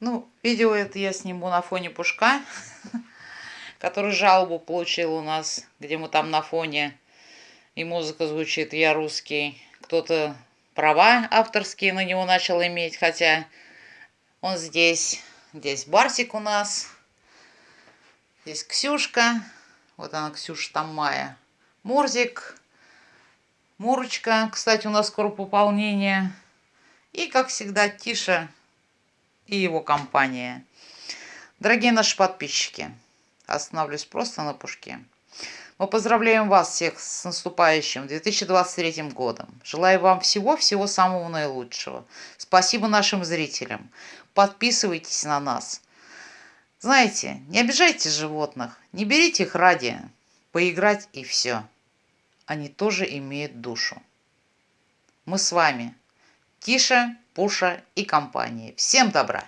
Ну, видео это я сниму на фоне Пушка, который жалобу получил у нас, где мы там на фоне, и музыка звучит «Я русский». Кто-то права авторские на него начал иметь, хотя он здесь. Здесь Барсик у нас. Здесь Ксюшка. Вот она, Ксюша, там Майя. Мурзик. Мурочка. Кстати, у нас скоро пополнение. И, как всегда, Тиша и его компания. Дорогие наши подписчики, остановлюсь просто на пушке. Мы поздравляем вас всех с наступающим 2023 годом. Желаю вам всего-всего самого наилучшего. Спасибо нашим зрителям. Подписывайтесь на нас. Знаете, не обижайте животных, не берите их ради поиграть и все. Они тоже имеют душу. Мы с вами. Тиша, Пуша и компании. Всем добра!